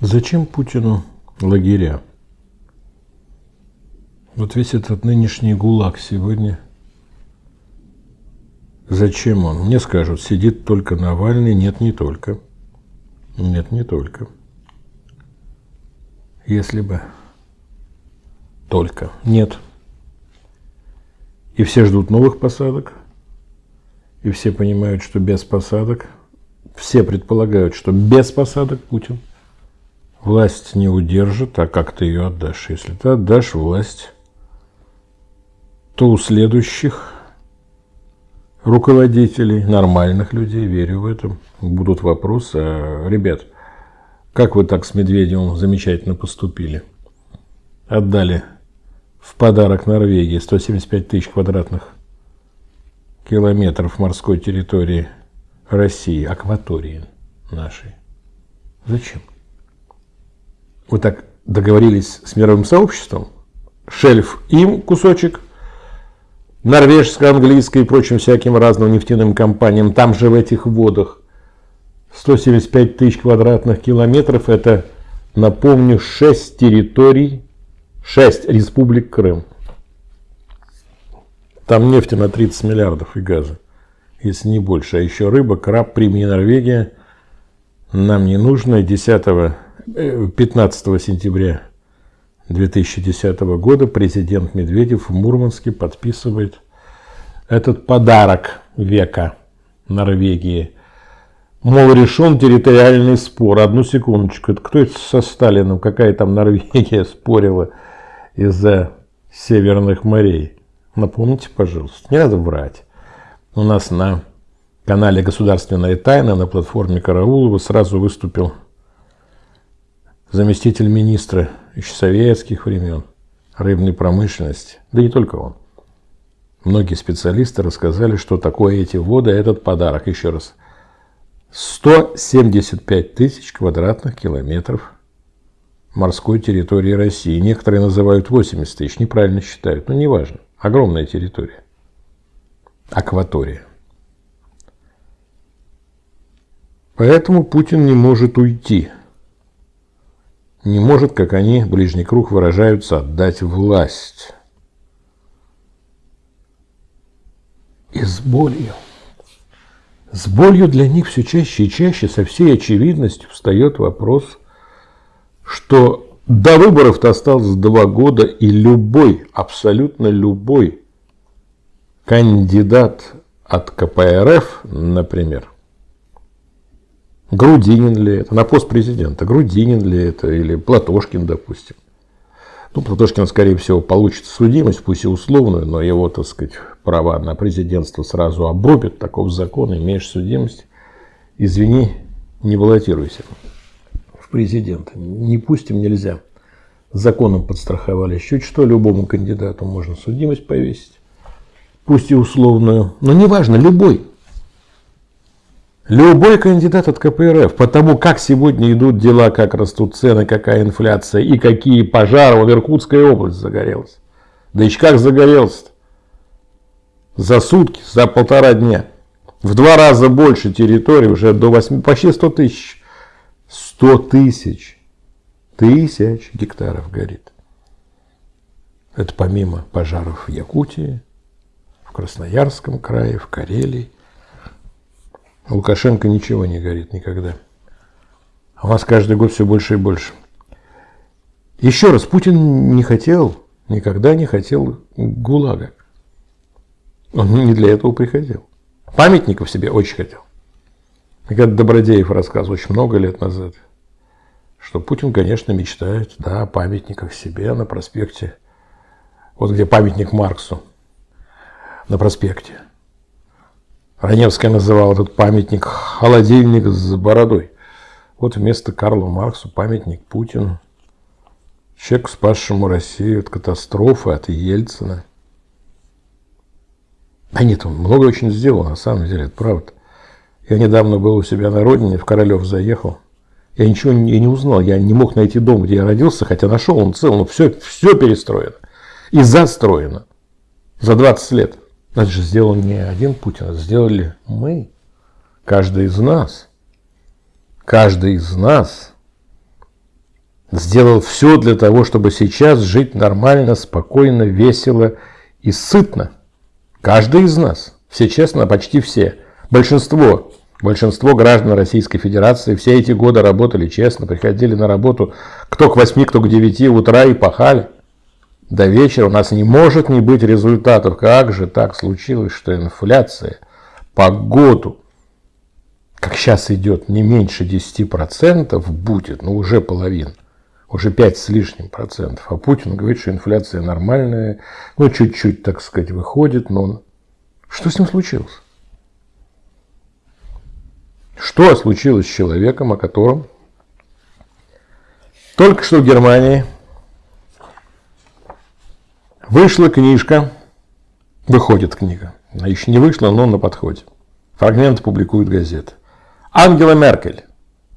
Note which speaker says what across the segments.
Speaker 1: Зачем Путину лагеря? Вот весь этот нынешний ГУЛАГ сегодня, зачем он? Мне скажут, сидит только Навальный. Нет, не только. Нет, не только. Если бы только. Нет. И все ждут новых посадок. И все понимают, что без посадок. Все предполагают, что без посадок Путин власть не удержит, а как ты ее отдашь? Если ты отдашь власть, то у следующих руководителей, нормальных людей, верю в это, будут вопросы. А, ребят, как вы так с Медведевым замечательно поступили? Отдали в подарок Норвегии 175 тысяч квадратных километров морской территории России, акватории нашей. Зачем? Вы так договорились с мировым сообществом, шельф им кусочек, норвежско-английской и прочим всяким разным нефтяным компаниям, там же в этих водах 175 тысяч квадратных километров, это, напомню, 6 территорий, 6 республик Крым. Там нефти на 30 миллиардов и газа, если не больше. А еще рыба, краб, прими Норвегия. Нам не нужно. 10 15 сентября 2010 года президент Медведев в Мурманске подписывает этот подарок века Норвегии. Мол, решен территориальный спор. Одну секундочку. Это кто это со Сталином? Какая там Норвегия спорила из-за северных морей? Напомните, пожалуйста. Не надо врать. У нас на канале «Государственная тайна» на платформе Караулова сразу выступил заместитель министра еще советских времен рыбной промышленности, да не только он. Многие специалисты рассказали, что такое эти воды, этот подарок. Еще раз, 175 тысяч квадратных километров морской территории России. Некоторые называют 80 тысяч, неправильно считают, но неважно. Огромная территория. Акватория. Поэтому Путин не может уйти не может, как они, ближний круг, выражаются, отдать власть. И с болью. С болью для них все чаще и чаще со всей очевидностью встает вопрос, что до выборов-то осталось два года, и любой, абсолютно любой кандидат от КПРФ, например, Грудинин ли это, на пост президента, Грудинин ли это, или Платошкин, допустим. Ну, Платошкин, скорее всего, получит судимость, пусть и условную, но его, так сказать, права на президентство сразу обрубят, таков закон, имеешь судимость, извини, не баллотируйся в президенты. Не пустим, нельзя. Законом подстраховали. Чуть что, любому кандидату можно судимость повесить, пусть и условную, но неважно, любой. Любой кандидат от КПРФ, потому как сегодня идут дела, как растут цены, какая инфляция и какие пожары в Иркутской области загорелась. Да еще как загорелся -то. За сутки, за полтора дня. В два раза больше территории, уже до 8, почти 100 тысяч. 100 тысяч. Тысяч гектаров горит. Это помимо пожаров в Якутии, в Красноярском крае, в Карелии. Лукашенко ничего не горит никогда. А у нас каждый год все больше и больше. Еще раз, Путин не хотел, никогда не хотел ГУЛАГа. Он не для этого приходил. Памятников себе очень хотел. И как Добродеев рассказывал очень много лет назад, что Путин, конечно, мечтает да, о памятниках себе на проспекте. Вот где памятник Марксу на проспекте. Раневская называла этот памятник «холодильник с бородой». Вот вместо Карла Марксу памятник Путину. Человек, спасшему Россию от катастрофы, от Ельцина. Да нет, он много очень сделал, на самом деле, это правда. Я недавно был у себя на родине, в Королев заехал. Я ничего не, не узнал, я не мог найти дом, где я родился, хотя нашел он цел, но все, все перестроено и застроено за 20 лет. Это же сделал не один Путин, это сделали мы. Каждый из нас. Каждый из нас сделал все для того, чтобы сейчас жить нормально, спокойно, весело и сытно. Каждый из нас, все честно, почти все, большинство, большинство граждан Российской Федерации все эти годы работали честно, приходили на работу кто к 8, кто к 9 утра и пахали. До вечера у нас не может не быть результатов. Как же так случилось, что инфляция по году как сейчас идет, не меньше 10% будет, ну уже половина, уже 5 с лишним процентов. А Путин говорит, что инфляция нормальная, ну чуть-чуть, так сказать, выходит, но что с ним случилось? Что случилось с человеком, о котором только что в Германии вышла книжка, выходит книга, она еще не вышла, но на подходе. Фрагменты публикуют газеты. Ангела Меркель.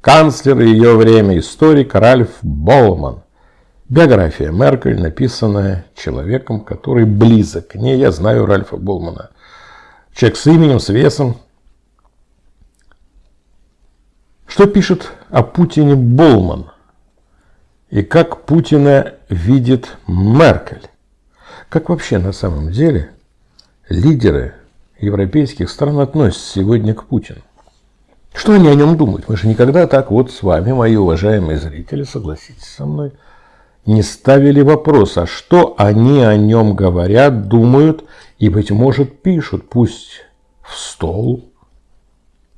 Speaker 1: Канцлер ее время, историк Ральф Болман. Биография Меркель, написанная человеком, который близок к ней. Я знаю Ральфа Болмана. Человек с именем, с весом. Что пишет о Путине Болман? И как Путина видит Меркель? Как вообще на самом деле лидеры европейских стран относятся сегодня к Путину? Что они о нем думают? Мы же никогда так вот с вами, мои уважаемые зрители, согласитесь со мной, не ставили вопрос, а что они о нем говорят, думают и, быть может, пишут, пусть в стол,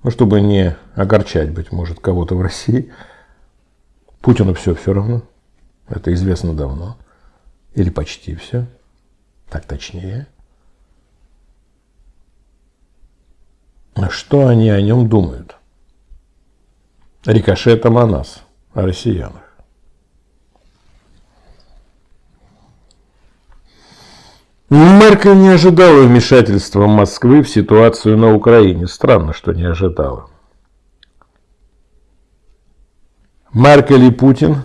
Speaker 1: ну, чтобы не огорчать, быть может, кого-то в России. Путину все все равно, это известно давно, или почти все, так точнее. А что они о нем думают? рикошетом о нас, о россиянах. Меркель не ожидала вмешательства Москвы в ситуацию на Украине. Странно, что не ожидала. Меркель и Путин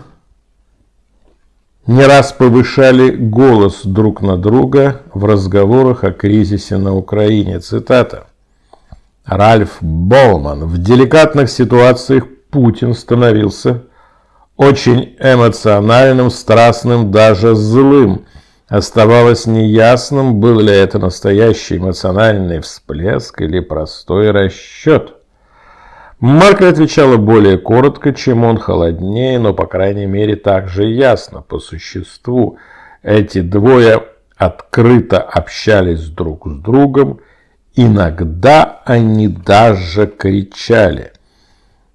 Speaker 1: не раз повышали голос друг на друга в разговорах о кризисе на Украине. Цитата. Ральф Болман. В деликатных ситуациях Путин становился очень эмоциональным, страстным, даже злым. Оставалось неясным, был ли это настоящий эмоциональный всплеск или простой расчет. Марка отвечала более коротко, чем он, холоднее, но, по крайней мере, также ясно, по существу. Эти двое открыто общались друг с другом, иногда они даже кричали –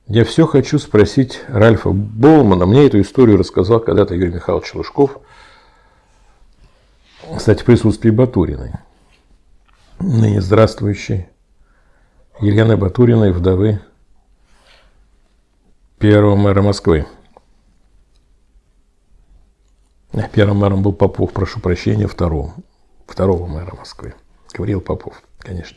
Speaker 1: я все хочу спросить Ральфа Болмана. Мне эту историю рассказал когда-то Юрий Михайлович Лужков. Кстати, в присутствии Батуриной. Ныне здравствующей Елены Батуриной, вдовы первого мэра Москвы. Первым мэром был Попов, прошу прощения, второго. Второго мэра Москвы. Говорил Попов, конечно.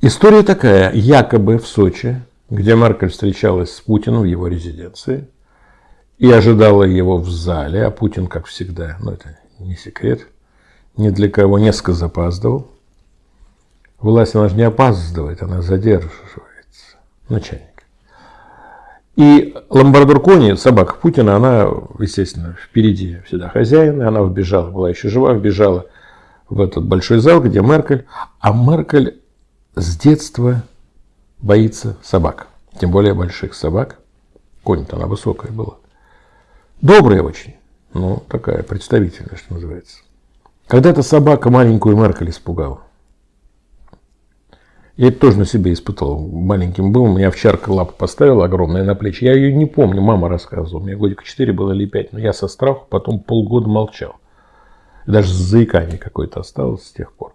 Speaker 1: История такая. Якобы в Сочи, где Меркель встречалась с Путиным в его резиденции и ожидала его в зале, а Путин, как всегда, ну это не секрет, ни для кого несколько запаздывал. Власть, она же не опаздывает, она задерживается. Начальник. И Ламбардор Кони, собака Путина, она, естественно, впереди всегда хозяин, и она вбежала, была еще жива, вбежала в этот большой зал, где Меркель. А Меркель с детства боится собак. Тем более больших собак. Конь-то она высокая была. Добрая очень. Ну, такая представительная, что называется. Когда-то собака маленькую Меркель испугала. Я это тоже на себе испытал. Маленьким был, меня овчарка лапу поставила огромная на плечи. Я ее не помню, мама рассказывала. Меня годика 4 было или 5. Но я со страху потом полгода молчал. даже с заиканием какой-то осталось с тех пор.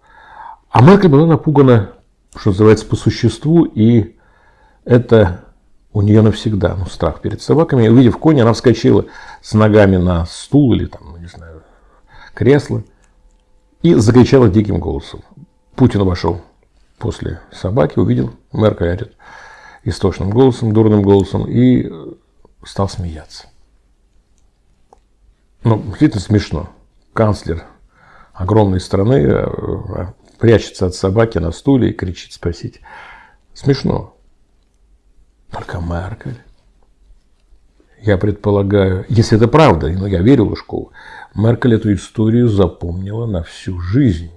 Speaker 1: А Меркель была напугана что называется, по существу, и это у нее навсегда, ну, страх перед собаками. Увидев коня, она вскочила с ногами на стул или там, не знаю, кресло и закричала диким голосом. Путин вошел после собаки, увидел Меркель орет истошным голосом, дурным голосом и стал смеяться. Ну, действительно смешно. Канцлер огромной страны э, прячется от собаки на стуле и кричит спросить. Смешно. Только Меркель. я предполагаю, если это правда, но я верю Лужкову, Меркель эту историю запомнила на всю жизнь.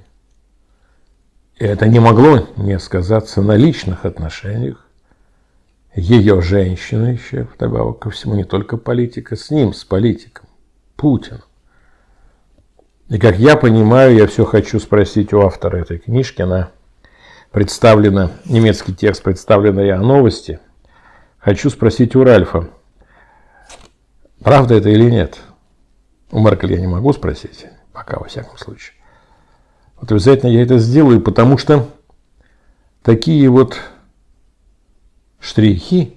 Speaker 1: И это не могло не сказаться на личных отношениях ее женщины еще, вдобавок ко всему, не только политика, с ним, с политиком, Путин. И как я понимаю, я все хочу спросить у автора этой книжки, она представлена, немецкий текст представлен я новости. Хочу спросить у Ральфа, правда это или нет? У Меркель я не могу спросить, пока во всяком случае. Вот обязательно я это сделаю, потому что такие вот штрихи,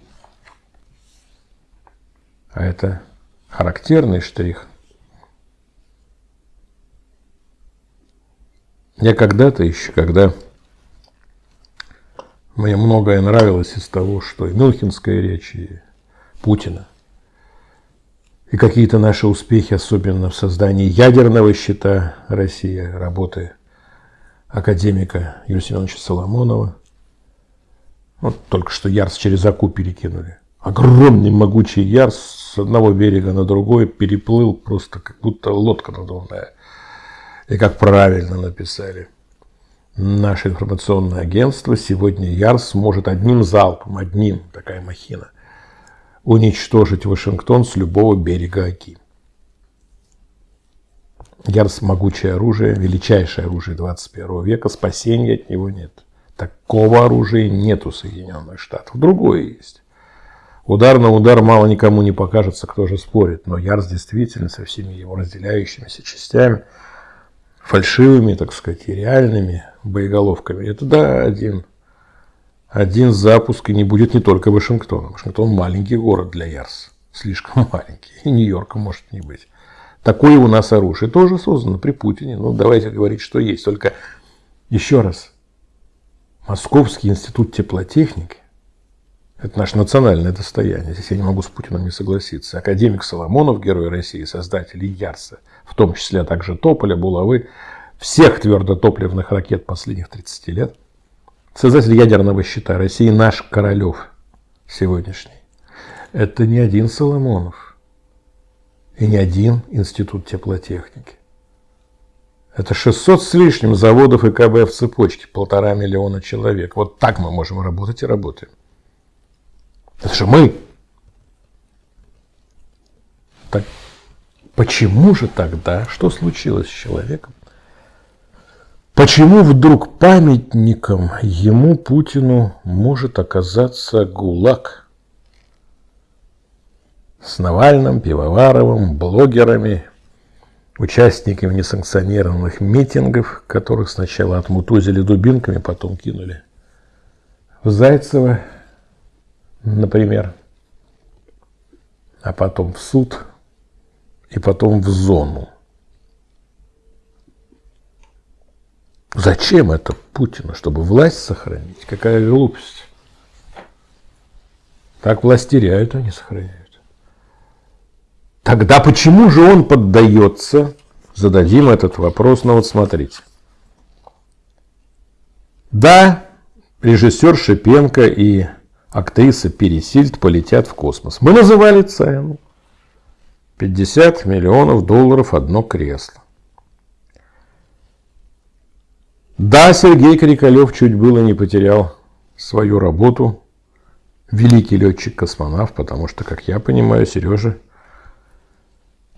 Speaker 1: а это характерный штрих. Я когда-то еще, когда мне многое нравилось из того, что и Мюнхенская речь, и Путина, и какие-то наши успехи, особенно в создании ядерного щита России, работы академика Юрия Семеновича Соломонова, вот только что Ярс через Аку перекинули. Огромный могучий Ярс с одного берега на другой переплыл просто как будто лодка надувная. И как правильно написали. Наше информационное агентство сегодня Ярс может одним залпом, одним, такая махина, уничтожить Вашингтон с любого берега Оки. Ярс – могучее оружие, величайшее оружие 21 века, спасения от него нет. Такого оружия нет у Соединенных Штатов. Другое есть. Удар на удар мало никому не покажется, кто же спорит. Но Ярс действительно со всеми его разделяющимися частями, фальшивыми, так сказать, и реальными боеголовками, это да, один, один запуск, и не будет не только Вашингтона. Вашингтон маленький город для Ярс. Слишком маленький. И Нью-Йорка может не быть. Такое у нас оружие тоже создано при Путине. Ну, давайте говорить, что есть. Только еще раз, Московский институт теплотехники – это наше национальное достояние. Здесь я не могу с Путиным не согласиться. Академик Соломонов, герой России, создатель Ярса, в том числе также Тополя, Булавы, всех твердотопливных ракет последних 30 лет. Создатель ядерного щита России наш Королев сегодняшний. Это не один Соломонов и не один институт теплотехники. Это 600 с лишним заводов и КБ в цепочке, полтора миллиона человек. Вот так мы можем работать и работаем. Это же мы. Так почему же тогда, что случилось с человеком? Почему вдруг памятником ему, Путину, может оказаться ГУЛАГ? С Навальным, Пивоваровым, блогерами, участниками несанкционированных митингов, которых сначала отмутузили дубинками, потом кинули в Зайцево, например, а потом в суд и потом в зону. Зачем это Путину? Чтобы власть сохранить? Какая глупость. Так власть теряют, а не сохраняют. Тогда почему же он поддается? Зададим этот вопрос, но вот смотрите. Да, режиссер Шипенко и актриса Пересильд полетят в космос. Мы называли цену. 50 миллионов долларов одно кресло. Да, Сергей Крикалев чуть было не потерял свою работу. Великий летчик-космонавт, потому что, как я понимаю, Сережа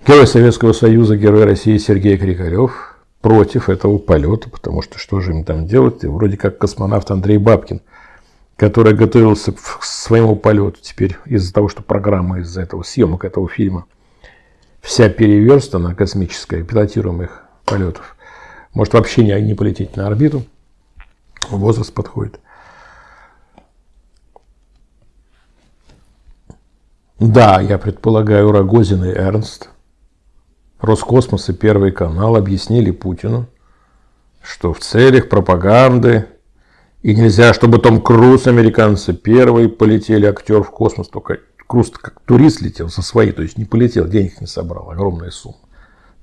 Speaker 1: Герой Советского Союза, герой России Сергей Крикарев против этого полета, потому что что же им там делать? И вроде как космонавт Андрей Бабкин, который готовился к своему полету теперь из-за того, что программа из-за этого съемок этого фильма вся переверстана, космическая, пилотируемых полетов. Может вообще не, не полететь на орбиту. Возраст подходит. Да, я предполагаю, Рогозин и Эрнст Роскосмос и Первый канал объяснили Путину, что в целях пропаганды и нельзя, чтобы Том Круз, американцы, первые полетели, актер в космос, только Круз как турист летел со своей, то есть не полетел, денег не собрал, огромная сумма.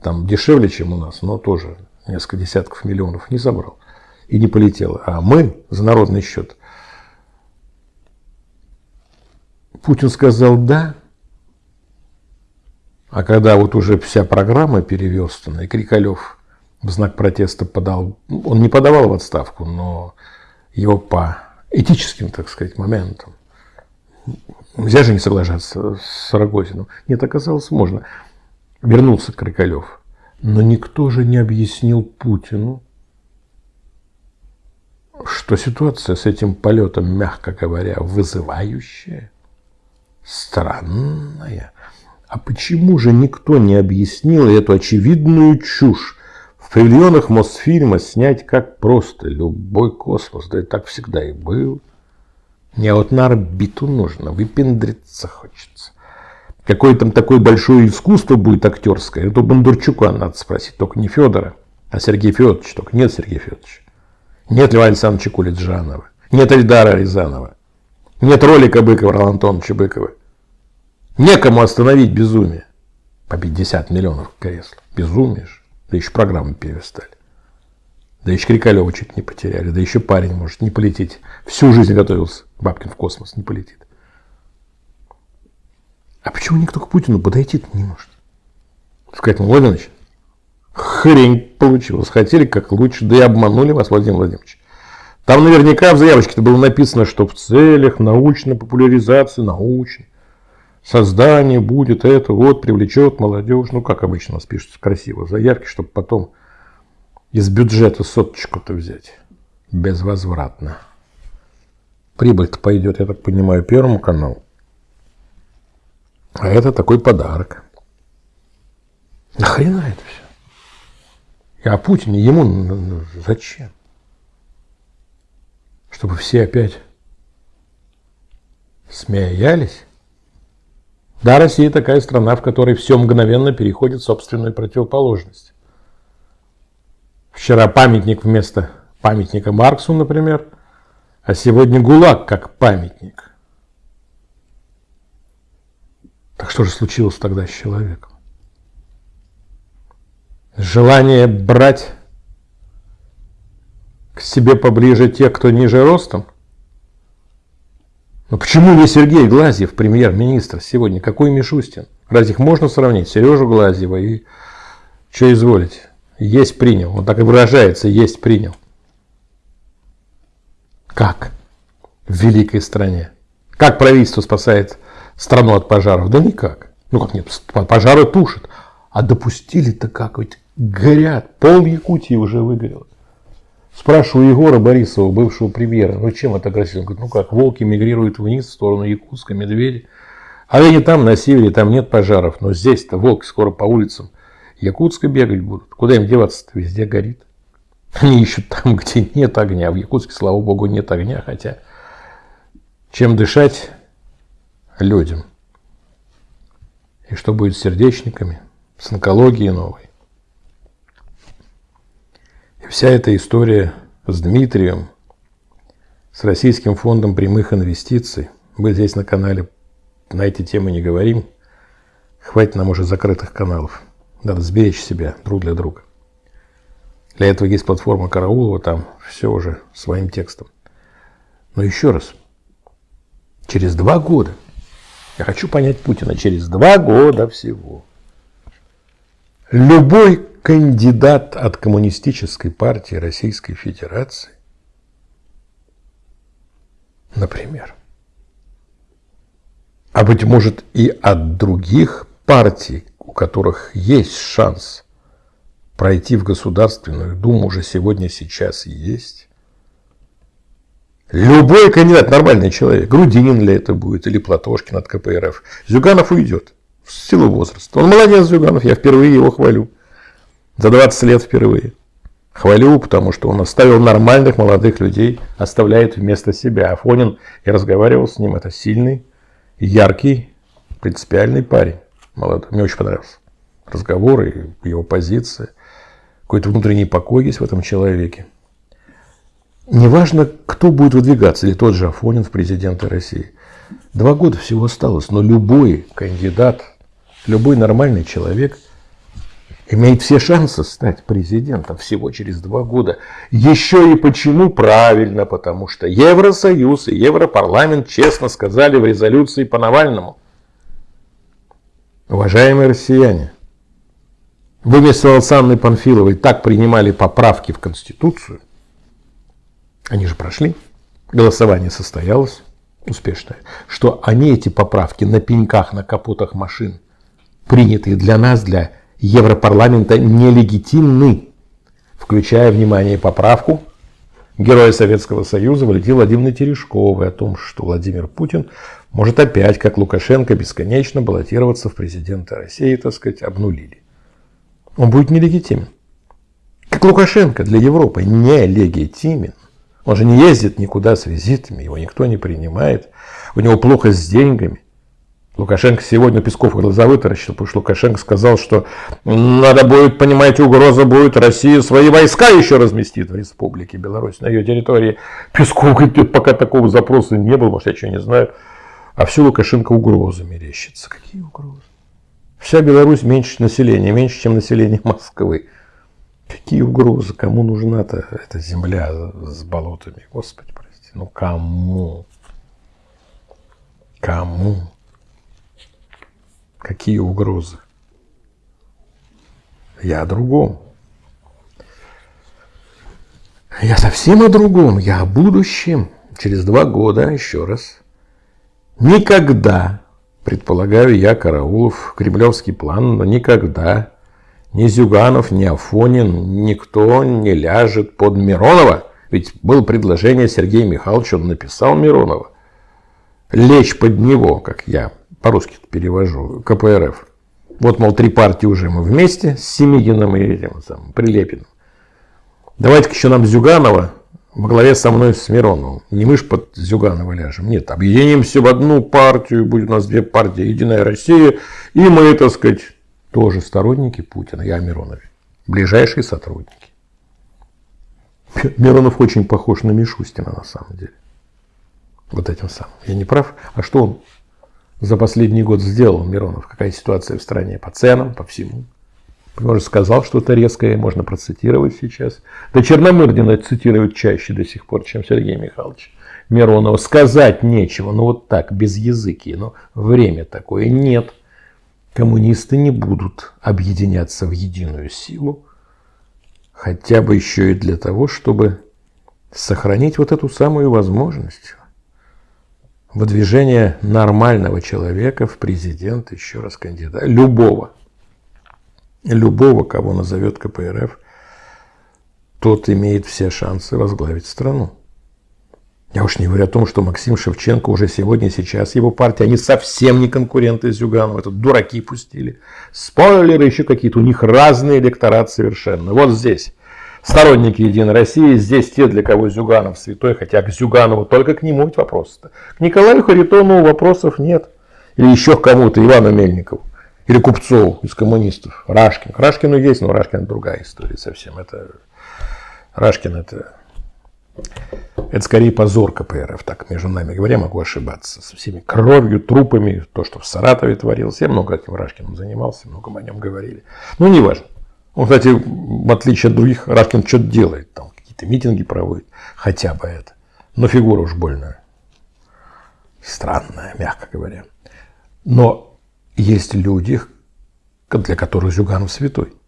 Speaker 1: Там дешевле, чем у нас, но тоже несколько десятков миллионов не собрал и не полетел. А мы за народный счет. Путин сказал «да», А когда вот уже вся программа переверстана, и Крикалев в знак протеста подал, он не подавал в отставку, но его по этическим, так сказать, моментам. Нельзя же не соглашаться с Рогозиным. Нет, оказалось, можно. Вернулся Крикалев. Но никто же не объяснил Путину, что ситуация с этим полетом, мягко говоря, вызывающая, странная. А почему же никто не объяснил эту очевидную чушь? В павильонах Мосфильма снять как просто любой космос, да и так всегда и был. Не а вот на орбиту нужно, выпендриться хочется. Какое там такое большое искусство будет актерское, это Бондарчука надо спросить, только не Федора, а Сергей Федорович, только нет Сергея Федоровича. Нет Льва Александровича Кулиджанова, нет Эльдара Рязанова, нет ролика Быкова, Ролан Антоновича Быкова. Некому остановить безумие. По 50 миллионов кресл. Безумие же. Да еще программы перестали. Да еще Крикалева чуть не потеряли. Да еще парень может не полететь. Всю жизнь готовился. Бабкин в космос не полетит. А почему никто к Путину подойти не может? Сказать, Владимирович, хрень получилось. Хотели как лучше, да и обманули вас, Владимир Владимирович. Там наверняка в заявочке-то было написано, что в целях научной популяризации, научной, создание будет это, вот, привлечет молодежь. Ну, как обычно у нас пишутся красиво заявки, чтобы потом из бюджета соточку-то взять. Безвозвратно. Прибыль-то пойдет, я так понимаю, Первому каналу. А это такой подарок. Нахрена это все? И о Путине ему зачем? Чтобы все опять смеялись? Да, Россия такая страна, в которой все мгновенно переходит в собственную противоположность. Вчера памятник вместо памятника Марксу, например, а сегодня ГУЛАГ как памятник. Так что же случилось тогда с человеком? Желание брать к себе поближе тех, кто ниже ростом – но почему не Сергей Глазьев, премьер-министр, сегодня? Какой Мишустин? Разве их можно сравнить? Сережу Глазьева и что изволить? Есть принял. Он так и выражается, есть принял. Как? В великой стране. Как правительство спасает страну от пожаров? Да никак. Ну как нет, пожары тушат. А допустили-то как? Ведь горят. Пол Якутии уже выгорело. Спрашиваю Егора Борисова, бывшего премьера, ну чем это красиво? Он говорит, ну как, волки мигрируют вниз в сторону Якутска, медведи. А они там, на севере, там нет пожаров, но здесь-то волки скоро по улицам Якутска бегать будут. Куда им деваться-то? Везде горит. Они ищут там, где нет огня. В Якутске, слава богу, нет огня, хотя чем дышать людям? И что будет с сердечниками, с онкологией новой? Вся эта история с Дмитрием, с Российским фондом прямых инвестиций, мы здесь на канале на эти темы не говорим, хватит нам уже закрытых каналов. Надо сберечь себя друг для друга. Для этого есть платформа Караулова, там все уже своим текстом. Но еще раз, через два года, я хочу понять Путина, через два года всего, любой кандидат от Коммунистической партии Российской Федерации, например, а быть может и от других партий, у которых есть шанс пройти в Государственную Думу, уже сегодня, сейчас есть. Любой кандидат, нормальный человек, Грудинин ли это будет, или Платошкин от КПРФ, Зюганов уйдет в силу возраста. Он молодец, Зюганов, я впервые его хвалю. За 20 лет впервые. Хвалю, потому что он оставил нормальных молодых людей, оставляет вместо себя. Афонин, я разговаривал с ним, это сильный, яркий, принципиальный парень. Молодой. Мне очень понравился разговор и его позиция. Какой-то внутренний покой есть в этом человеке. Неважно, кто будет выдвигаться, или тот же Афонин в президенты России. Два года всего осталось, но любой кандидат, любой нормальный человек – имеет все шансы стать президентом всего через два года. Еще и почему? Правильно, потому что Евросоюз и Европарламент честно сказали в резолюции по Навальному. Уважаемые россияне, вы вместо Анной Панфиловой так принимали поправки в Конституцию, они же прошли, голосование состоялось успешное, что они эти поправки на пеньках, на капотах машин, принятые для нас, для Европарламента, нелегитимны, включая, внимание, поправку героя Советского Союза Валентины Владимировны Терешковой о том, что Владимир Путин может опять, как Лукашенко, бесконечно баллотироваться в президенты России, так сказать, обнулили. Он будет нелегитимен. Как Лукашенко для Европы нелегитимен. Он же не ездит никуда с визитами, его никто не принимает, у него плохо с деньгами. Лукашенко сегодня Песков глаза вытаращил, потому что Лукашенко сказал, что надо будет, понимаете, угроза будет, Россия свои войска еще разместит в Республике Беларусь, на ее территории. Песков говорит, пока такого запроса не было, может, я что не знаю. А все Лукашенко угрозы мерещится. Какие угрозы? Вся Беларусь меньше населения, меньше, чем население Москвы. Какие угрозы? Кому нужна-то эта земля с болотами? Господи, прости. Ну кому? Кому? Какие угрозы? Я о другом. Я совсем о другом. Я о будущем. Через два года, еще раз. Никогда, предполагаю я, Караулов, кремлевский план, но никогда ни Зюганов, ни Афонин, никто не ляжет под Миронова. Ведь было предложение Сергея Михайловича, он написал Миронова. Лечь под него, как я по-русски перевожу, КПРФ. Вот, мол, три партии уже мы вместе с Семигиным и этим самым Прилепиным. Давайте-ка еще нам Зюганова во главе со мной с Мироновым. Не мы ж под Зюганова ляжем. Нет, объединимся в одну партию, будет у нас две партии, Единая Россия, и мы, так сказать, тоже сторонники Путина, я о Миронове. Ближайшие сотрудники. Миронов очень похож на Мишустина на самом деле. Вот этим самым. Я не прав? А что он за последний год сделал, Миронов? Какая ситуация в стране по ценам, по всему? Может, сказал что-то резкое, можно процитировать сейчас. Да Черномырдина цитируют чаще до сих пор, чем Сергей Михайлович Миронова. Сказать нечего, ну вот так, без языки. Но время такое нет коммунисты не будут объединяться в единую силу, хотя бы еще и для того, чтобы сохранить вот эту самую возможность выдвижения нормального человека в президент, еще раз кандидата, любого, любого, кого назовет КПРФ, тот имеет все шансы возглавить страну. Я уж не говорю о том, что Максим Шевченко уже сегодня, сейчас его партия, они совсем не конкуренты Зюганова, это дураки пустили. Спойлеры еще какие-то, у них разные электорат совершенно. Вот здесь сторонники Единой России, здесь те, для кого Зюганов святой, хотя к Зюганову только к нему ведь вопросы-то. К Николаю Харитонову вопросов нет. Или еще к кому-то, Ивану Мельникову. Или Купцову из коммунистов. Рашкин. Рашкину есть, но Рашкин другая история совсем. Это Рашкин это это скорее позор КПРФ, так между нами говоря, могу ошибаться. Со всеми кровью, трупами, то, что в Саратове творилось. Я много этим Рашкиным занимался, много о нем говорили. Ну, не важно. Он, кстати, в отличие от других, Рашкин что-то делает, там какие-то митинги проводит, хотя бы это. Но фигура уж больно странная, мягко говоря. Но есть люди, для которых Зюганов святой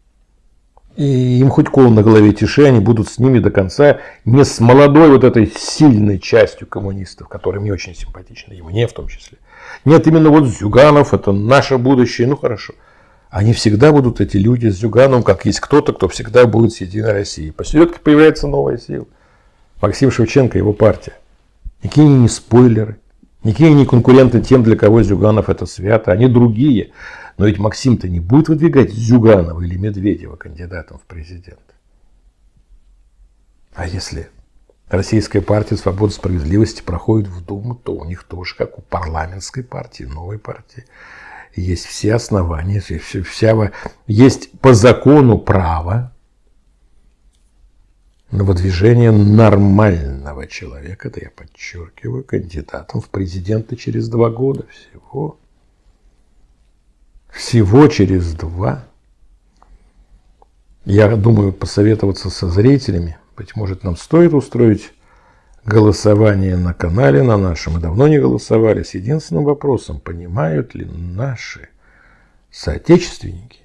Speaker 1: и им хоть кол на голове тиши, они будут с ними до конца, не с молодой вот этой сильной частью коммунистов, которые мне очень симпатичны, и мне в том числе. Нет, именно вот Зюганов, это наше будущее, ну хорошо. Они всегда будут, эти люди с Зюганом, как есть кто-то, кто всегда будет с Единой Россией. Посередке появляется новая сила. Максим Шевченко, его партия. Никакие не спойлеры, никакие не конкуренты тем, для кого Зюганов это свято, они другие. Но ведь Максим-то не будет выдвигать Зюганова или Медведева кандидатом в президенты. А если Российская партия свободы и справедливости проходит в Думу, то у них тоже, как у парламентской партии, новой партии, есть все основания, вся, есть по закону право на выдвижение нормального человека, это я подчеркиваю, кандидатом в президенты через два года всего всего через два. Я думаю посоветоваться со зрителями. Быть может, нам стоит устроить голосование на канале на нашем. Мы давно не голосовали с единственным вопросом, понимают ли наши соотечественники,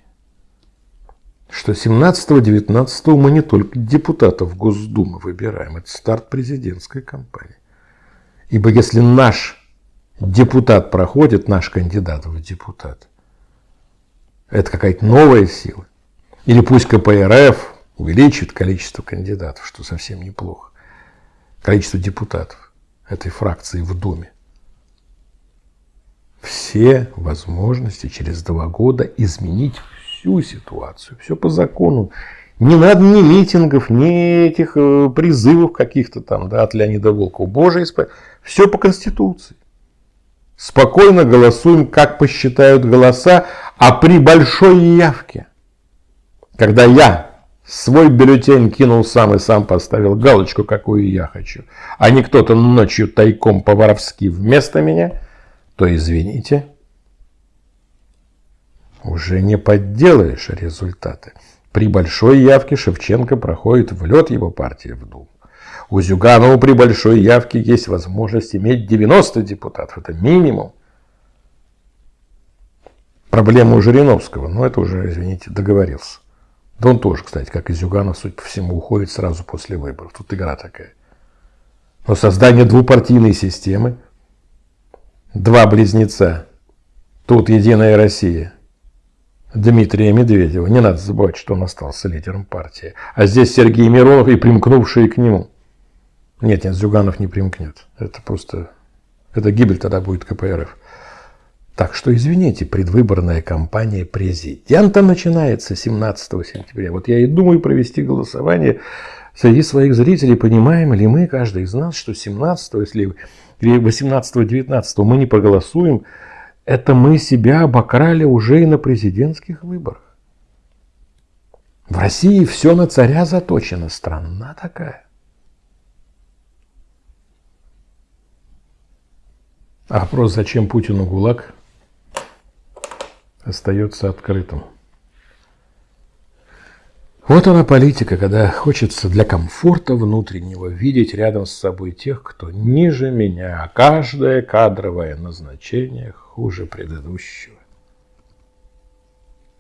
Speaker 1: что 17-19 мы не только депутатов Госдумы выбираем, это старт президентской кампании. Ибо если наш депутат проходит, наш кандидат в депутат, это какая-то новая сила. Или пусть КПРФ увеличит количество кандидатов, что совсем неплохо, количество депутатов этой фракции в Думе. Все возможности через два года изменить всю ситуацию, все по закону. Не надо ни митингов, ни этих э, призывов каких-то там да, от Леонида Волкова. Боже, исп... все по Конституции. Спокойно голосуем, как посчитают голоса, а при большой явке, когда я свой бюллетень кинул сам и сам поставил галочку, какую я хочу, а не кто-то ночью тайком по-воровски вместо меня, то извините, уже не подделаешь результаты. При большой явке Шевченко проходит в лед его партии в Думу. У Зюганова при большой явке есть возможность иметь 90 депутатов. Это минимум. Проблема у Жириновского, но это уже, извините, договорился. Да он тоже, кстати, как и Зюганов, судя по всему, уходит сразу после выборов. Тут игра такая. Но создание двупартийной системы, два близнеца, тут Единая Россия, Дмитрия Медведева, не надо забывать, что он остался лидером партии, а здесь Сергей Миронов и примкнувшие к нему. Нет, нет, Зюганов не примкнет. Это просто, это гибель тогда будет КПРФ. Так что, извините, предвыборная кампания президента начинается 17 сентября. Вот я и думаю провести голосование среди своих зрителей. Понимаем ли мы, каждый из нас, что 17, если 18-19 мы не проголосуем, это мы себя обокрали уже и на президентских выборах. В России все на царя заточено. Страна такая. А вопрос, зачем Путину ГУЛАГ, остается открытым. Вот она политика, когда хочется для комфорта внутреннего видеть рядом с собой тех, кто ниже меня, а каждое кадровое назначение хуже предыдущего.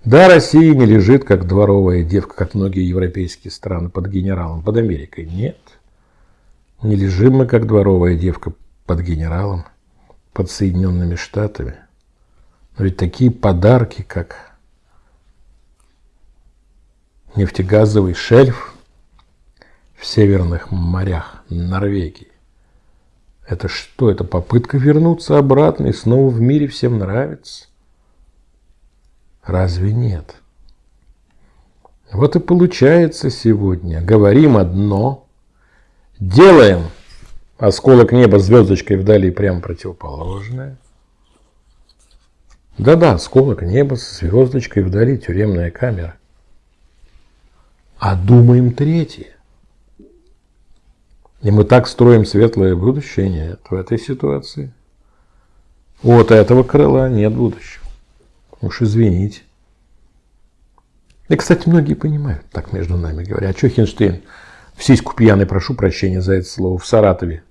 Speaker 1: Да, Россия не лежит, как дворовая девка, как многие европейские страны под генералом, под Америкой. Нет, не лежим мы, как дворовая девка, под генералом, под Соединенными Штатами. Ведь такие подарки, как нефтегазовый шельф в северных морях Норвегии, это что? Это попытка вернуться обратно и снова в мире всем нравится? Разве нет? Вот и получается сегодня. Говорим одно, делаем осколок неба звездочкой вдали прямо противоположное. Да-да, осколок неба с звездочкой вдали, тюремная камера. А думаем третье. И мы так строим светлое будущее? Нет, в этой ситуации. Вот этого крыла нет будущего. Уж извините. И, кстати, многие понимают, так между нами говоря. А что Хинштейн в сиську пьяный, прошу прощения за это слово, в Саратове,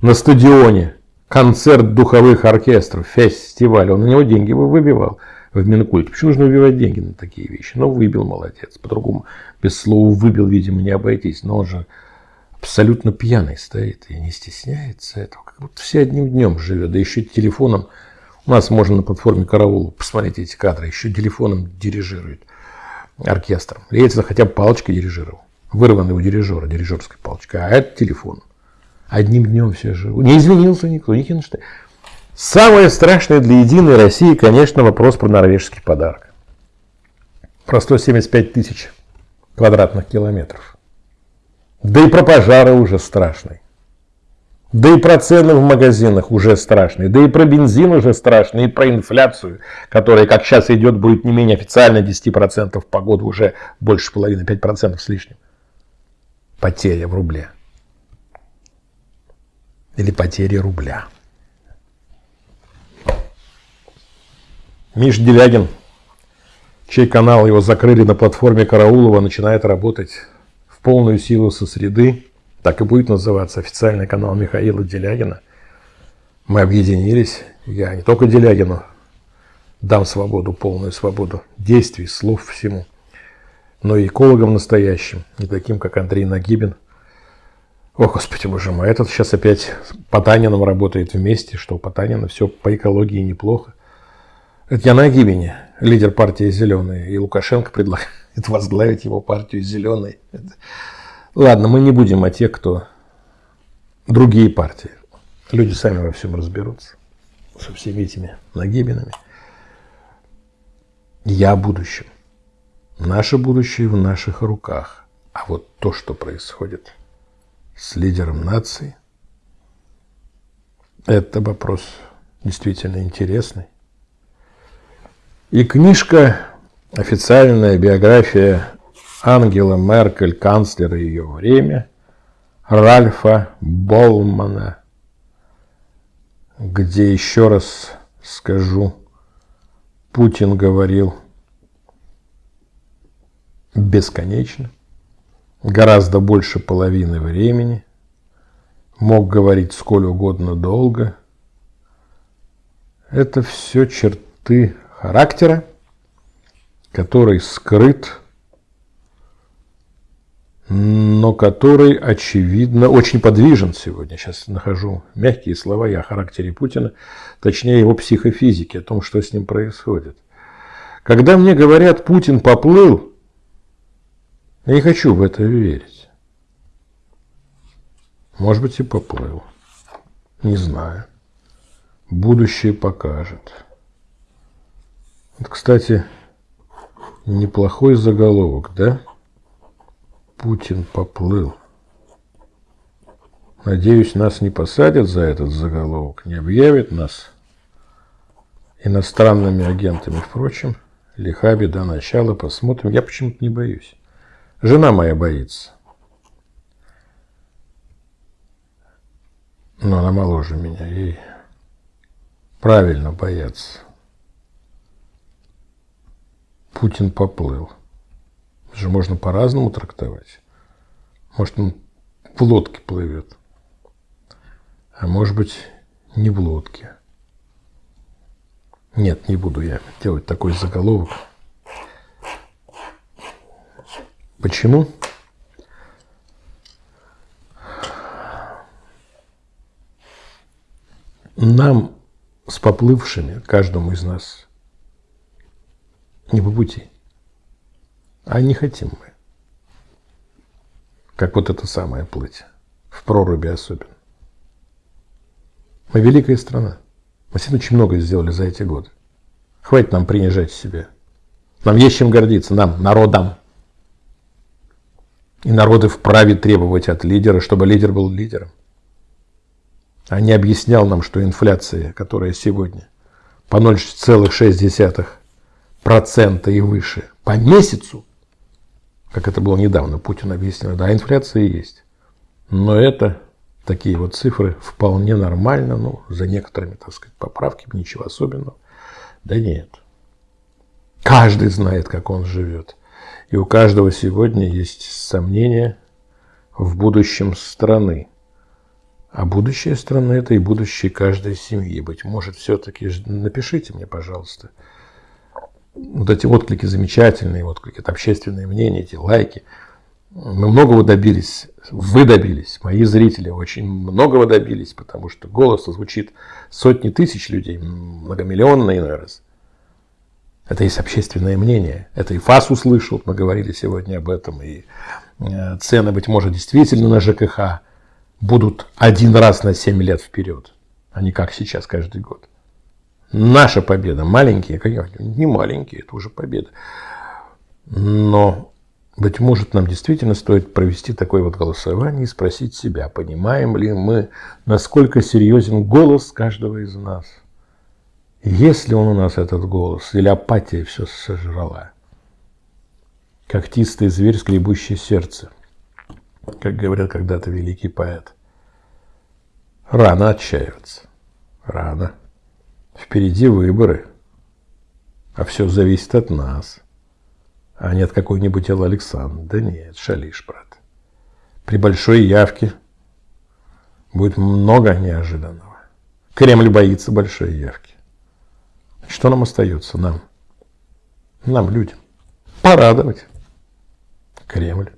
Speaker 1: на стадионе концерт духовых оркестров, фестиваль, он на него деньги выбивал в Минкульте. Почему нужно выбивать деньги на такие вещи? Ну, выбил, молодец. По-другому, без слова выбил, видимо, не обойтись. Но он же абсолютно пьяный стоит и не стесняется этого. Как будто все одним днем живет. Да еще телефоном. У нас можно на платформе Караул посмотреть эти кадры. Еще телефоном дирижирует оркестром. Ельцин хотя бы палочкой дирижировал. Вырванный у дирижера, дирижерской палочкой. А это телефон. Одним днем все живут. Не извинился никто, ни Хинштейн. Самое страшное для Единой России, конечно, вопрос про норвежский подарок. Про 175 тысяч квадратных километров. Да и про пожары уже страшный. Да и про цены в магазинах уже страшные. Да и про бензин уже страшный. И про инфляцию, которая, как сейчас идет, будет не менее официально 10% по году, уже больше половины, 5% с лишним. Потеря в рубле или потери рубля. Миш Делягин, чей канал его закрыли на платформе Караулова, начинает работать в полную силу со среды. Так и будет называться официальный канал Михаила Делягина. Мы объединились. Я не только Делягину дам свободу, полную свободу действий, слов, всему. Но и экологам настоящим, не таким, как Андрей Нагибин. О, Господи, Боже мой, этот сейчас опять Потанином работает вместе, что у Потанина все по экологии неплохо. Это я Нагибине, лидер партии «Зеленые», и Лукашенко предлагает возглавить его партию «Зеленые». Ладно, мы не будем о тех, кто другие партии. Люди сами во всем разберутся со всеми этими Нагибинами. Я будущем. Наше будущее в наших руках. А вот то, что происходит с лидером нации, это вопрос действительно интересный. И книжка, официальная биография Ангела Меркель, канцлера ее время, Ральфа Болмана, где еще раз скажу, Путин говорил бесконечно, гораздо больше половины времени, мог говорить сколь угодно долго. Это все черты характера, который скрыт, но который, очевидно, очень подвижен сегодня. Сейчас нахожу мягкие слова я о характере Путина, точнее его психофизике, о том, что с ним происходит. Когда мне говорят, Путин поплыл, я не хочу в это верить. Может быть, и поплыл. Не знаю. Будущее покажет. Вот, кстати, неплохой заголовок, да? Путин поплыл. Надеюсь, нас не посадят за этот заголовок, не объявят нас иностранными агентами. Впрочем, лиха беда начала, посмотрим. Я почему-то не боюсь. Жена моя боится. Но она моложе меня, ей правильно бояться. Путин поплыл. Это же можно по-разному трактовать. Может, он в лодке плывет. А может быть, не в лодке. Нет, не буду я делать такой заголовок. Почему? Нам с поплывшими, каждому из нас, не по пути. А не хотим мы. Как вот это самое плыть. В проруби особенно. Мы великая страна. Мы действительно очень много сделали за эти годы. Хватит нам принижать себя. Нам есть чем гордиться, нам, народам. И народы вправе требовать от лидера, чтобы лидер был лидером. А не объяснял нам, что инфляция, которая сегодня по 0,6% и выше по месяцу, как это было недавно, Путин объяснил, да, инфляция есть. Но это такие вот цифры вполне нормально, ну, за некоторыми, так сказать, поправками, ничего особенного. Да нет. Каждый знает, как он живет. И у каждого сегодня есть сомнения в будущем страны. А будущее страны – это и будущее каждой семьи. Быть может, все-таки напишите мне, пожалуйста, вот эти отклики замечательные, отклики, это общественное мнение, эти лайки. Мы многого добились, вы добились, мои зрители очень многого добились, потому что голос звучит сотни тысяч людей, многомиллионный раз. Это есть общественное мнение. Это и ФАС услышал, мы говорили сегодня об этом. И э, цены, быть может, действительно на ЖКХ будут один раз на 7 лет вперед, а не как сейчас каждый год. Наша победа, маленькие, не маленькие, это уже победа. Но, быть может, нам действительно стоит провести такое вот голосование и спросить себя, понимаем ли мы, насколько серьезен голос каждого из нас – есть ли он у нас этот голос, или апатия все сожрала? Когтистый зверь, скребущий сердце, как говорил когда-то великий поэт. Рано отчаиваться. Рано. Впереди выборы. А все зависит от нас. А не от какой-нибудь Эллы Александр. Да нет, шалишь, брат. При большой явке будет много неожиданного. Кремль боится большой явки. Что нам остается? Нам. Нам, людям. Порадовать Кремль.